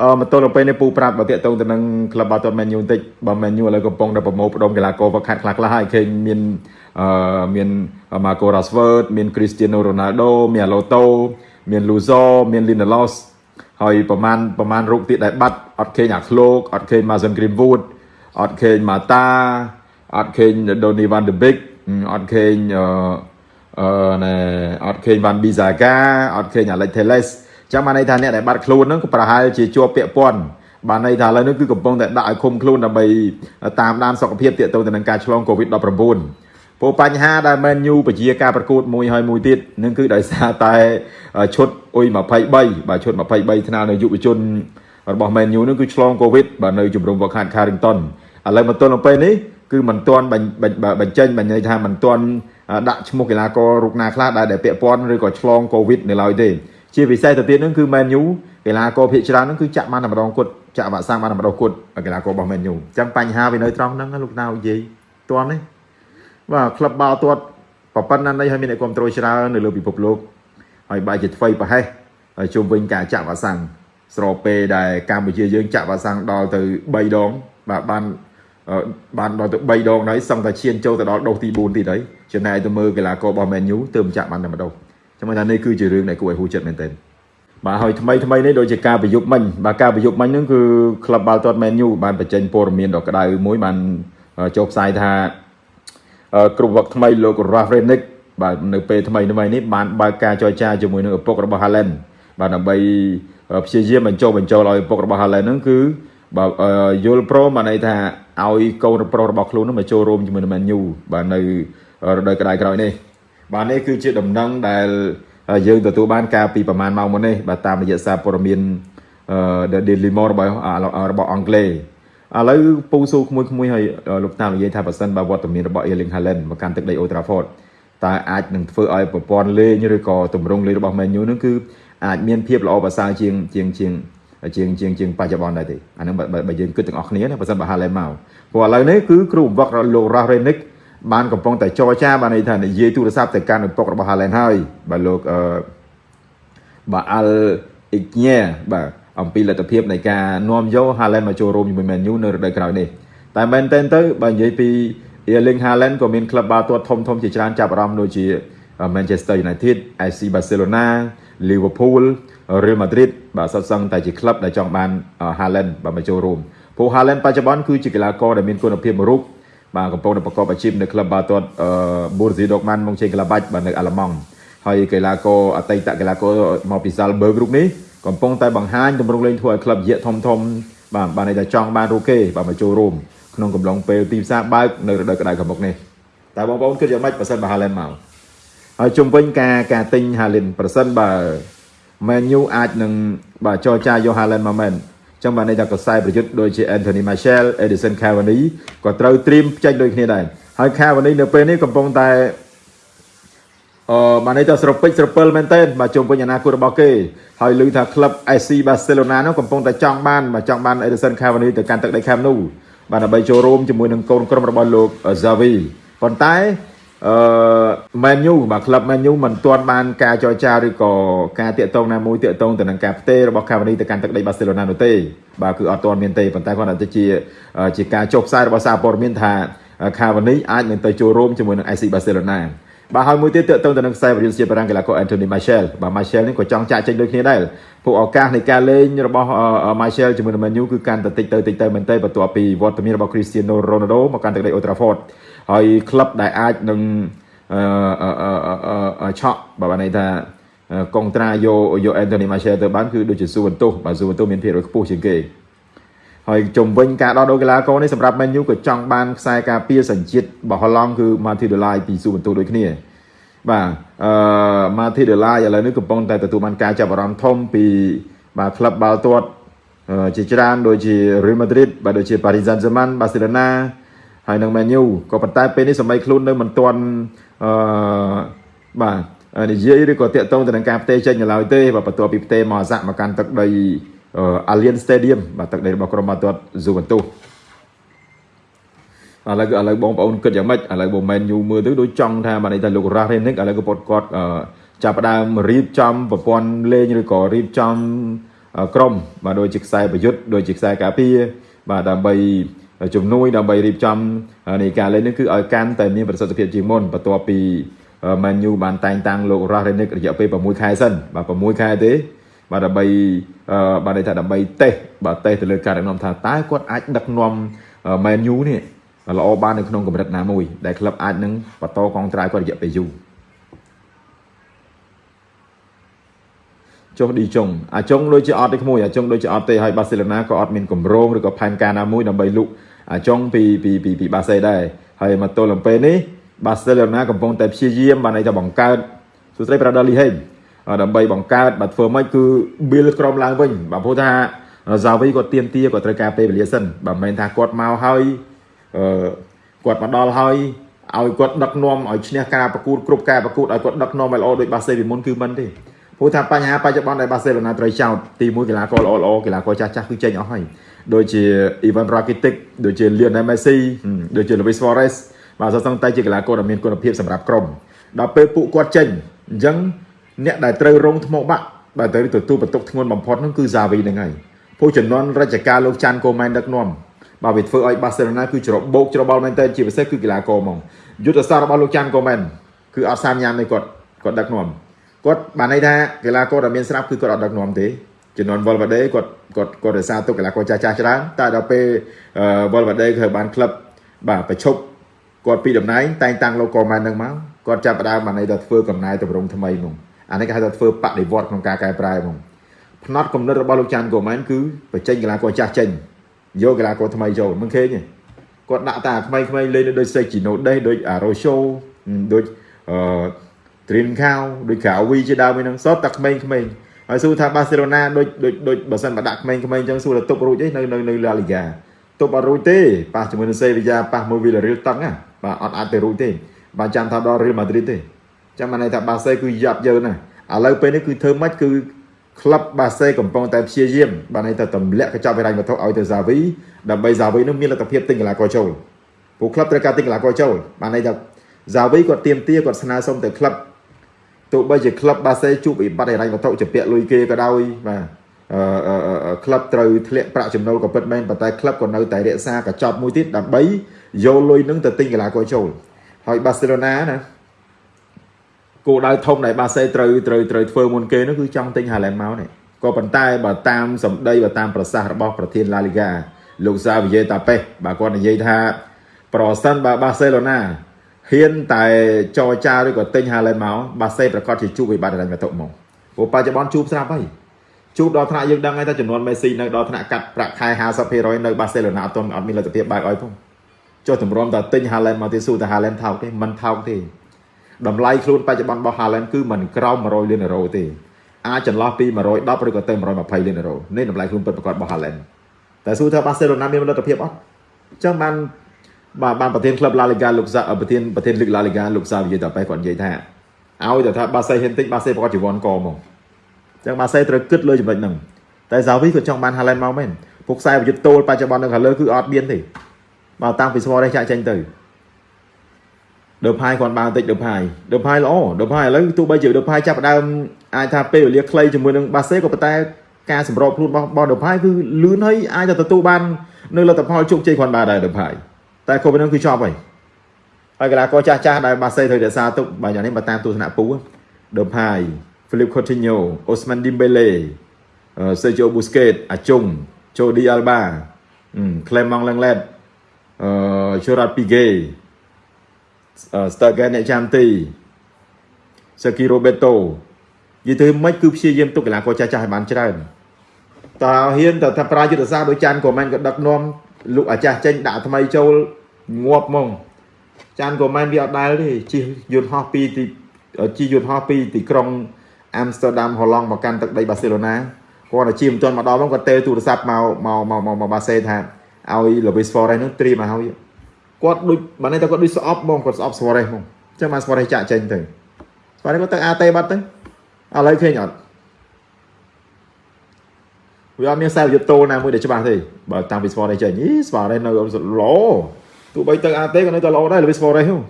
អឺមកទល់ទៅពេលនេះពូប្រាប់បើតាក់ទងទៅនឹងក្លឹបបាល់ទាត់ Man U បន្តិចបើ Man U ឥឡូវកំពុងតែប្រមូលផ្ដុំកីឡាករវឹកហាត់ខ្លះខ្លះហើយឃើញមានអឺមាន Marco Rashford មាន Cristiano Ronaldo មាន Alonso មាន Luzo មាន Lindelof ហើយប្រហែលប្រហែលរូបទៀតដែលបាត់អត់ឃើញអាឃ្លោកអត់ឃើញ Mason Greenwood អត់ឃើញ Mata អត់ឃើញ Donny van de Beek អត់ឃើញអឺអឺណែអត់ឃើញ Van Bissaka អត់ឃើញ Alex Telles ចឹងបានន័យថាអ្នកដែលបាត់ខ្លួនហ្នឹងក៏ប្រហែលជាជាប់ពាក់ព័ន្ធបានន័យថាឥឡូវនេះគឺកំពុងតែដាក់ឲ្យឃុំខ្លួនដើម្បីតាមដានសុខភាពទាក់ទងទៅនឹងការឆ្លង COVID-19 ព្រោះបញ្ហាដែលមែនយូពជាការប្រកួតមួយហើយមួយទៀតនឹងគឺដោយសារតែឈុតអ៊ុយ23បាទឈុត23ថ្នាលនៅយុវជនរបស់មែនយូនឹងគឺឆ្លង COVID បាទនៅជំរំវឹកហាត់ Carrington ឥឡូវមកទល់នៅពេលនេះគឺមិនទាន់បញ្ចេញបញ្ញថាមិនទាន់ដាក់ឈ្មោះកីឡាកររូបណាខ្លះដែលពាក់ព័ន្ធឬក៏ឆ្លង COVID នៅឡើយទេ ជាពិសេសទៅទៀតហ្នឹងគឺ Man U កីឡាករភាគច្រើនហ្នឹងគឺចាក់បានតែម្ដងគត់ចាក់វ៉ាក់សាំងបានតែម្ដងគត់កីឡាកររបស់ Man U អញ្ចឹងបញ្ហាវានៅត្រង់ហ្នឹងលោកតានិយាយតន់នេះបាទក្លឹបបាល់ទាត់ប្រប៉ុណ្ណានេះហើយមានអ្នកគ្រប់គ្រងច្រើននៅលើពិភពលោកហើយបែរជាថ្មីប្រហែសហើយជុំវិញការចាក់វ៉ាក់សាំងស្របពេលដែលកម្ពុជាយើងចាក់វ៉ាក់សាំងដល់ទៅ3ដងបាទបានបានដល់ទៅ3ដងហើយសឹងតែឈានចូលទៅដល់ដូសទី4ទៀតហើយចំណែកទៅមើលកីឡាកររបស់ Man U ទើបចាក់បានតែម្ដង ចាំថានេះគឺជារឿងដែលគួរឲ្យហួចចិត្តមែនទែនបាទហើយថ្មីថ្មីនេះដូចជាការប្រយុទ្ធមិញបាទការប្រយុទ្ធមិញហ្នឹងគឺក្លឹបបាល់ទាត់ Man U បានបញ្ចេញព័ត៌មានដ៏ក្តៅមួយបានចុះផ្សាយថាគ្រប់វឹកថ្មីលោក Ralf Rangnick បាទនៅពេលថ្មីថ្មីនេះបានបើកការចរចាជាមួយនឹងឪពុករបស់ Haaland បាទដើម្បីព្យាយាមបញ្ចុះបញ្ចូលឲ្យឪពុករបស់ Haaland ហ្នឹងគឺបាទយល់ព្រមបានន័យថាឲ្យកូនប្រុសរបស់ខ្លួននឹងមកចូលរួមជាមួយនឹង Man U បាទនៅរដូវក្តៅក្រោយនេះ បាទនេះគឺជាដំណឹងដែលយើងទទួលបានកាលពីប្រហែលម៉ោងមុននេះបាទតាមរយៈសារព័ត៌មាន The Daily Mail របស់របស់អង់គ្លេសឥឡូវពូស៊ូក្មួយក្មួយឲ្យលោកតាមនិយាយថាប៉ះសិនបើវត្តមានរបស់ Erling Haaland មកកាន់ទឹកដី Old Trafford តើអាចនឹងធ្វើឲ្យប្រព័ន្ធលេងឬក៏ទម្រង់លេងរបស់ Man U នឹងគឺអាចមានភាពល្អប្រសើរជាងជាងជាងជាងជាងជាងបច្ចុប្បន្នដែរទេអានឹងបើយើងគិតទាំងអស់គ្នាណាបើសិនបើ Haaland មកព្រោះឥឡូវនេះគឺគ្រូបង្វឹកលោក Ralf Rangnick បានកំពុងតែចរចាបានន័យថានិយាយទូរស័ព្ទទៅកាន់ឪពុករបស់ Haaland ហើយបាទលោកអឺបាទ Al Igne បាទអំពីលទ្ធភាពនៃការនាំយក Haaland មកចូលរួមជាមួយ Man U នៅរដូវក្រោយនេះតែមែនទែនទៅបើនិយាយពី Erling Haaland ក៏មានក្លឹបបាល់ទាត់ធំធំជាច្រើនចាប់អារម្មណ៍ដូចជា Manchester United, FC Barcelona, Liverpool, Real Madrid បាទសុទ្ធសឹងតែជាក្លឹបដែលចង់បាន Haaland បាទមកចូលរួមព្រោះ Haaland បច្ចុប្បន្នគឺជាកីឡាករដែលមានគុណភាពមួយរូប បាទកំពុងតែប្រកបអាជីពនៅក្លឹបបាល់ទាត់ Borussia Dortmund មកជ័យក្លាបាច់បាទនៅអាល្លឺម៉ង់ហើយកីឡាករអតីតកីឡាករមកពី Salzburg រូបនេះកំពុងតែបង្ហាញទម្រង់លេងធ្វើឲ្យក្លឹបយៈធំធំបាទបានន័យថាចង់បានរូគេបាទមកចូលរួមក្នុងកំឡុងពេលទីផ្សារបើកនៅរដូវក្តៅខាងមុខនេះតែបងប្អូនគិតយ៉ាងម៉េចប្រសិនបើ Haaland មកហើយជុំវិញការការទិញ Haaland ប្រសិនបើ Man U អាចនឹងបាទចរចាយក Haaland មកមែន ចឹងបានន័យថាកសែប្រយុទ្ធដូចជា Anthony Martial, Edison Cavani ក៏ត្រូវត្រៀមផ្ចេញដូចគ្នាដែរហើយ Cavani នៅពេលនេះកំពុងតែអឺបានន័យថាស្រពេចស្រពិលមែនទែនបាទជុំវិញអនាគតរបស់គេហើយឮថាក្លឹប FC Barcelona នោះកំពុងតែចង់បានបាទចង់បាន Edison Cavani ទៅកាន់ទឹកដី Camp Nou បាទដើម្បីចូលរួមជាមួយនឹងកូនក្រុមរបស់លោក Xavi ប៉ុន្តែ អឺ Man U បាទក្លឹប Man U មិនទាន់បានការចរចាឬក៏ការតាក់ទងណាមួយតាក់ទងទៅនឹងការផ្ទេររបស់ Cavani ទៅកាន់ទឹកដី Barcelona នោះទេបាទគឺអត់ទាន់មានទេប៉ុន្តែគាត់តែជាជាការចុះផ្សាយរបស់សារព័ត៌មានថា Cavani អាចនឹងទៅចូលរួមជាមួយនឹង FC Barcelona បាទហើយមួយទៀតតើតើទៅនឹងខ្សែប្រយុទ្ធជាបារាំងកីឡាករ Anthony Martial បាទ Martial នេះក៏ចង់ចាក់ចេញដូចគ្នាដែរពួកឱកាសនៃការលេងរបស់ Martial ជាមួយនឹង Man U គឺកាន់តែតិចទៅតិចទៅមែនទេបន្ទាប់ពីវត្តមានរបស់ Cristiano Ronaldo មកកាន់ទឹកដី Old Trafford ហើយក្លឹបដែលអាចនឹងអឺឆក់បើបានន័យថាកុងត្រាយកយក Anthony Martial ទៅបានគឺដូចជាស៊ូវន្ទុសបាទស៊ូវន្ទុសមានភាគរយខ្ពស់ជាងគេហើយជំវិញការដោះដូរកីឡាករនេះសម្រាប់ Man U ក៏ចង់បានខ្សែការពារសញ្ជាតិរបស់ហឡង់គឺ Matthew Delay ពីស៊ូវន្ទុសដូចគ្នាបាទអឺ Matthew Delay ឥឡូវនេះកំពុងតែទទួលបានការចាប់អារម្មណ៍ធំពីបាទក្លឹបបាល់ទាត់ជាច្រើនដូចជា Real Madrid បាទដូចជា Paris Saint-Germain Barcelona ហើយនឹង Man U ក៏ប៉ុន្តែពេលនេះសម្បីខ្លួននៅមិនទាន់អឺបាទនិយាយឬក៏តាក់ទងទៅនឹងការផ្ទេរចេញនៅឡើយទេបាទបន្ទាប់ពីផ្ទេរមកអាសាក់មកកាន់ទឹកដី Allianz Stadium បាទទឹកដីរបស់ក្រុមបាល់ទាត់ Juventus ឥឡូវឥឡូវបងប្អូនគិតយ៉ាងម៉េចឥឡូវបង Man U មើលទៅដូចចង់ថាបានន័យថាលោក Ralf Rangnick ឥឡូវក៏គាត់គាត់ចាប់ផ្ដើមរៀបចំប្រព័ន្ធលេងឬក៏រៀបចំក្រុមបាទដូចជាខ្សែប្រយុទ្ធដូចជាខ្សែការពារបាទដើម្បី ជំនួយដើម្បីរៀបចំនៃការលេងនេះគឺឲ្យកាន់តែមានប្រសិទ្ធភាពជាងមុនបន្ទាប់ពី Man U បានតែងតាំងលោក Ralph Rangnick រយៈពេល6ខែសិនបាទ6ខែទេបាទដើម្បីបាទន័យថាដើម្បីតេស្តបាទតេស្តទៅលើការដឹកនាំថាតើគាត់អាចដឹកនាំ Man U នេះល្អបាននៅក្នុងកម្រិតណាមួយ ដែលក្លឹបអាចនឹងបន្តកងត្រាយគាត់រយៈពេលយូរចុះឌីចុងអាចុងដូចជាអត់ទេក្មួយអាចុងដូចជាអត់ទេហើយបាសេឡូណាក៏អត់មានកម្រងឬក៏ផែនការណាមួយដើម្បីលុក អាចុងពីពីពីពីបាសេដែរហើយមកទល់នឹងពេលនេះបាសេឡូណាកំពុងតែព្យាយាមបានន័យថាបង្កើតសួស្ដីប្រាដាលីហេងដើម្បីបង្កើតបាទធ្វើម៉េចគឺ build ក្រុមឡើងវិញបាទព្រោះថាហ្សាវីគាត់ទៀមទាគាត់ត្រូវការពេលវេលាសិនបាទមិនមែនថាគាត់មកហើយអឺគាត់មកដល់ហើយឲ្យគាត់ដឹកនាំឲ្យឈ្នះការប្រកួតគ្រប់ការប្រកួតឲ្យគាត់ដឹកនាំឲ្យល្អដូចបាសេពីមុនគឺមិនទេព្រោះថាបញ្ហាបច្ចុប្បន្នដែលបាសេឡូណាត្រូវចោតទី1កីឡាករល្អល្អកីឡាករចាស់ចាស់គឺចេញអស់ហើយ ដូចជា Ivan Rakitic ដូចជា Lionel Messi ដូចជា Luis Suarez បាទសោះសឹងតែជាកីឡាករដែលមានគុណភាពសម្រាប់ក្រុមដល់ពេលពួកគាត់ចេញអញ្ចឹងអ្នកដែលត្រូវរងថ្មបាក់បាទត្រូវទទួលបន្ទុកធ្ងន់បំផុតនោះគឺហ្សាវីហ្នឹងហើយពួកចំនួនរជ្ជកាលលោកចាន់កូម៉ែនដឹកនាំបាទវាធ្វើឲ្យបាសេឡូណាគឺច្របោកច្របល់មែនទែនជាពិសេសគឺកីឡាករហ្មងយុទ្ធសាស្ត្ររបស់លោកចាន់កូម៉ែនគឺអត់សាមញ៉ាំទេគាត់គាត់ដឹកនាំគាត់បានន័យថាកីឡាករដែលមានស្រាប់គឺគាត់អត់ដឹកនាំទេ ចំនួនវលវ៉ាដេគាត់គាត់គាត់រក្សាទុកកីឡាករចាស់ចាស់ច្រើនតែដល់ពេលវលវ៉ាដេគឺបានក្លឹបបាទប្រឈប់គាត់ពីតំណែងតែងតាំងលោកកូម៉ែននឹងមកគាត់ចាប់ផ្ដើមបានន័យថាធ្វើកំណែតម្រង់ថ្មីហ្មងអានេះគេហៅថាធ្វើបដិវត្តក្នុងការកែប្រែហ្មងផ្នត់កំណត់របស់លោកចាន់កូម៉ែនគឺបញ្ចេញកីឡាករចាស់ចេញយកកីឡាករថ្មីចូលមិនឃើញទេគាត់ដាក់តាថ្មីថ្មីលេងដូចសេជីណូដេសដូចអារ៉ូឆូដូចអឺទ្រីនខាវដូចកាវីជាដើមហ្នឹងសតតែក្មេងក្មេង ហើយសួរថាបាសេឡូណាដូចដូចដូចបើសិនបើដាក់ក្មេងក្មេងអញ្ចឹងសួរថាទប់រួចទេនៅនៅនៅឡាលីហ្គាទប់អត់រួចទេប៉ះជាមួយនឹងសេវីយ៉ាប៉ះមួយវីឡារៀលតឹងណាបាទអត់អាចទៅរួចទេបាទចាំថាដល់រៀលម៉ាឌ្រីតទេចាំបានន័យថាបាសេគឺយ៉ាប់យើណាឥឡូវពេលនេះគឺធ្វើម៉េចគឺក្លឹបបាសេកំពុងតែព្យាយាមបានន័យថាទម្លាក់កញ្ចប់ហិរញ្ញវត្ថុឲ្យទៅហ្សាវីដើម្បីហ្សាវីនឹងមានលទ្ធភាពទិញកីឡាករចូលពួកក្លឹបត្រូវការទិញកីឡាករចូលបានន័យថាហ្សាវីគាត់ទៀមទាគាត់ស្នើសុំទៅក្លឹប ទោះបីជាក្លឹបបាសេជួបវិបត្តិហិរញ្ញវត្ថុជាពាក់លុយគេក៏ដោយបាទអឺក្លឹបត្រូវធ្លាក់ប្រាក់ចំណូលក៏ពិតមែនប៉ុន្តែក្លឹបក៏នៅតែរក្សាកញ្ចប់មួយទៀតដើម្បីយកលុយនឹងទៅទិញកីឡាករចូលហើយបាសេឡូណាណាគោលដៅធំដែលបាសេត្រូវត្រូវត្រូវធ្វើមុនគេនោះគឺចង់ទិញហាឡែនមកនេះក៏ប៉ុន្តែបើតាមសម្ដីបើតាមប្រសាសន៍របស់ប្រធានឡាលីហ្គាលោកសាវីយ៉េតាប៉េសបើគាត់និយាយថាប្រសិនបើបាសេឡូណា ហ៊ានតែចរចាឬក៏ទិញហាឡែនមកបាសេប្រកាសជាជួបវិបត្តិហិរញ្ញវត្ថុមកព្រោះបច្ចុប្បន្នជួបស្រាប់ហើយជួបដល់ថ្នាក់យើងដឹងហើយថាចំនួនមេស៊ីនៅដល់ថ្នាក់កាត់ប្រាក់ខែ50%នៅបាសេឡូណាអត់ទាន់អត់មានលទ្ធភាពបើកឲ្យផងចុះតម្រាំតែទិញហាឡែនមកទៀតស៊ូតែហាឡែនថោកទេមិនថោកទេតម្លៃខ្លួនបច្ចុប្បន្នរបស់ Haaland គឺមិនក្រោម100លានអឺរ៉ូទេអាចចន្លោះពី110ឬក៏ទៅ120លានអឺរ៉ូនេះតម្លៃខ្លួនពិតប្រាកដរបស់ Haaland តែសួរថា Barcelona មានលទ្ធភាពអត់អញ្ចឹងបាន បាទបានប្រធានក្លឹប La Liga លោកសាប្រធានប្រធានលីក La Liga លោកសាវិយតាប៉េគាត់និយាយថាឲ្យតែថាបាសេហ៊ានតិចបាសេប្រកាសជីវ័នកមកអញ្ចឹងបាសេត្រូវគិតលើចំណុចហ្នឹងតែសាវីក៏ចង់បាន Haaland មកមែនពួកខ្សែប្រយុទ្ធតូលបច្ចុប្បន្ននៅខាងលើគឺអត់មានទេបើតាំងពីស្មរនេះចាក់ចេញទៅដឺផាយគាត់បានតិចដឺផាយដឺផាយល្អដឺផាយឥឡូវទោះបីជាដឺផាយចាប់ដើមអាចថាពេលវេលាខ្លីជាមួយនឹងបាសេក៏ប៉ុន្តែការសម្របខ្លួនរបស់របស់ដឺផាយគឺលឿនហើយអាចទៅទទួលបាននៅលទ្ធផលជោគជ័យគាត់បានដែរដឺផាយ តែក៏ប៉ុណ្ណឹងគឺចប់ហើយហើយកីឡាករចាស់ចាស់ដែលបាសេត្រូវរក្សាទុកបើយ៉ាងនេះបើតាមទស្សនៈពូដឺផាយ Philip Coutinho Osman Dembele Sergio Busquets អាជុង Jordi Alba Clement Lenglet អឺ Gerard Piqué ស្តើហ្គេអ្នកចាំទីសាគីរ៉ូបេតូនិយាយទៅមិនគឺព្យាយាមទុកកីឡាករចាស់ចាស់ឲ្យបានច្រើនតើហ៊ានតើថាប្រាយុទ្ធសាស្ត្រដោយចាន់ក៏មិនក៏ដឹកនាំ លោកអាចាស់ចេញដាក់ថ្មីចូលងាប់ហ្មងចាន់ក៏មិនវាអត់ដែលទេជិះយន្តហោះពីទីជិះយន្តហោះពីទីក្រុងអាំស្ទ័រដាមហូឡង់មកកាន់ទឹកដីបាសេឡូណាគាត់តែជិះមិនទាន់មកដល់ហ្មងគាត់ទេទូរស័ព្ទមកមកមកមកបាសេថាឲ្យ Luis Suarez នោះត្រៀមមកហើយគាត់ដូចបើនេះតែគាត់ដូចស្អប់បងគាត់ស្អប់ស្វរេសហ្មងអញ្ចឹងបានស្វរេសចាក់ចេញទៅស្វរេសគាត់ទៅអាតេបាត់ទៅឥឡូវឃើញអត់ វាអត់មានខ្សែយុទ្ធតូណាមួយដែលច្បាស់ទេបើតាំងពីស្វរេសចេញអីស្វរេសនៅល្អទោះបីទៅអាតេក៏នៅតែល្អដែរលើស្វរេសហ្នឹង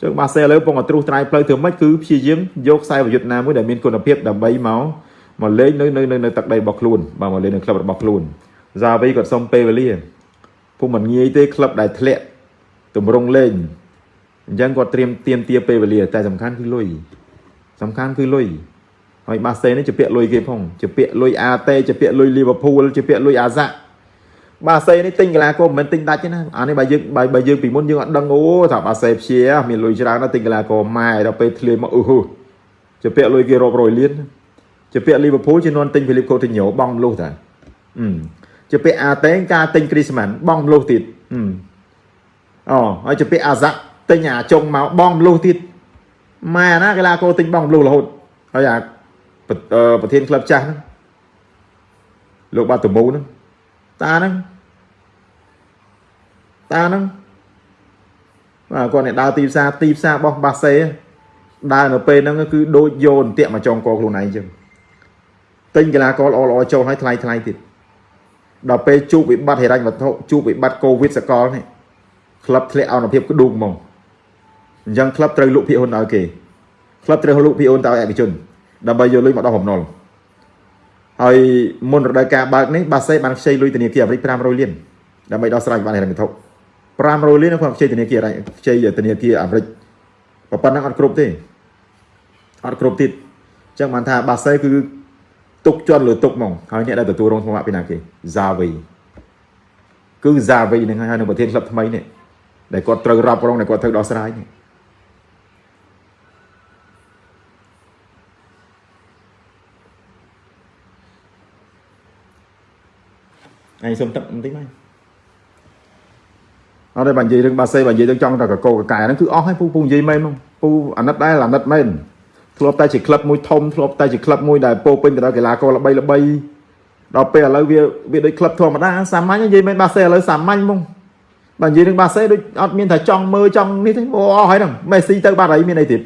ចឹងបាសេឥឡូវពងអត្រុសត្រាយផ្លូវធ្វើម៉េចគឺព្យាយាមយកខ្សែប្រយុទ្ធណាមួយដែលមានគុណភាពដើម្បីមកមកលេងនៅនៅនៅទឹកដីរបស់ខ្លួនបាទមកលេងនៅក្លឹបរបស់ខ្លួនហ្សាវីគាត់សុំពេលវេលាពុំមិនងាយទេក្លឹបដែលធ្លាក់ទម្រង់លេងអញ្ចឹងគាត់ត្រៀមទៀមទាពេលវេលា តែសំខាន់គឺលុយសំខាន់គឺលុយ ហើយបាសេនេះជាពាក់លុយគេផងជាពាក់លុយអាតេជាពាក់លុយលីវើពូលជាពាក់លុយអាហ្សាក់បាសេនេះទិញកីឡាករមិនមែនទិញដាច់ទេណាអានេះបើយើងបើបើយើងពីមុនយើងអត់ដឹងអូថាបាសេព្យាមានលុយច្រើនណាស់ទិញកីឡាករម៉ែដល់ពេលធ្លាយមកអឺហឺជាពាក់លុយគេរាប់រយលានជាពាក់លីវើពូលជានាំទិញហ្វីលីបកូទីញ៉ូបងមលុះតាអឺជាពាក់អាតេការទិញគ្រីស្មានបងមលុះទៀតអឺអូហើយជាពាក់អាហ្សាក់ទិញអាចុងមកបងមលុះទៀតម៉ែណាកីឡាករទិញបងមលុះរហូតហើយអា ប្រធានក្លឹបចាស់ហ្នឹងលោកបាត់តមូហ្នឹងតាហ្នឹងតាហ្នឹងបាទគាត់អ្នកដើរទីផ្សារទីផ្សាររបស់បាសេដើរនៅពេលហ្នឹងគឺដូចយោនតាក់មកចងកខ្លួនឯងអញ្ចឹងទិញកីឡាករល្អល្អចូលឲ្យថ្លៃថ្លៃទៀតដល់ពេលជួបវិបត្តិហិរញ្ញវត្ថុជួបវិបត្តិកូវីដសកលនេះក្លឹបធ្លាក់អនុភាពក្ដួងហ្មងអញ្ចឹងក្លឹបត្រូវលក់ភាគហ៊ុនឲ្យគេក្លឹបត្រូវលក់ភាគហ៊ុនទៅឲ្យឯកជន ដើម្បីយកលុយមកដោះបំណុលហើយមុនរដូវកាលបើកនេះបាសេបានខ្ចីលុយធនាគារអាមេរិក500លានដើម្បីដោះស្រាយវិបត្តិហិរញ្ញវត្ថុ500លានគាត់ខ្ចីធនាគារខ្ចីធនាគារអាមេរិកប៉ុណ្ណឹងអត់គ្រប់ទេអត់គ្រប់ទៀតអញ្ចឹងបានថាបាសេគឺទុកជន់លើទុកហ្មងហើយអ្នកដែលទទួលរងថ្នាក់ពីណាគេ Zavi គឺ Zavi ហ្នឹងហើយនៅប្រធានក្លឹបថ្មីនេះដែលគាត់ត្រូវរ៉ាប់រងដែលគាត់ត្រូវដោះស្រាយនេះ អញសុំទឹកបន្តិចមកអត់ទេបើនិយាយរឿងបាសេបើនិយាយរឿងចង់តែកកកកែហ្នឹងគឺអស់ហើយពូពូនិយាយមែនហ្មងពូអាណិតដែរអាណិតមែនធ្លាប់តែជាក្លឹបមួយធំធ្លាប់តែជាក្លឹបមួយដែលពោពេញទៅដោយកីឡាករល្បីល្បីដល់ពេលឥឡូវវាវាដូចក្លឹបធម្មតាសាមញ្ញនិយាយមែនបាសេឥឡូវសាមញ្ញហ្មងបើនិយាយរឿងបាសេដូចអត់មានថាចង់មើលចង់នេះទេអូអស់ហើយហ្នឹងមេស៊ីទៅបាត់ហើយមានអីទៀត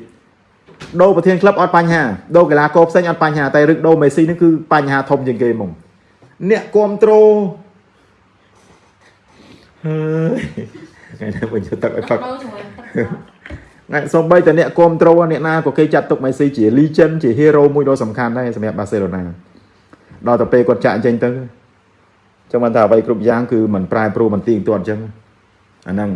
ដូរប្រធានក្លឹបអត់បញ្ហាដូរកីឡាករផ្សេងអត់បញ្ហាតែរឿងដូរមេស៊ីនេះគឺបញ្ហាធំជាងគេហ្មងអ្នកគ្រប់ត្រូល ហើយថ្ងៃនេះវិញទឹកឲ្យផឹកថ្ងៃសំបីតែអ្នកគ្រប់ត្រូលអ្នកណាក៏គេចាត់ទុកមេស៊ីជា legend ជា hero មួយដ៏សំខាន់ដែរសម្រាប់បាសេឡូណាដល់ទៅពេលគាត់ចាក់អញ្ចឹងទៅចឹងបានថាអ្វីគ្រប់យ៉ាងគឺมันប្រែប្រួលមិនទៀងទាត់អញ្ចឹងអាហ្នឹង